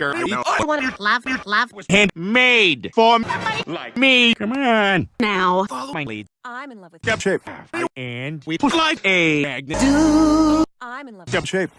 girl. I want to love, love. was handmade for me, like me. Come on. Now. Follow my lead. I'm in love with shape. And we put like a magnet. I'm in love with shape.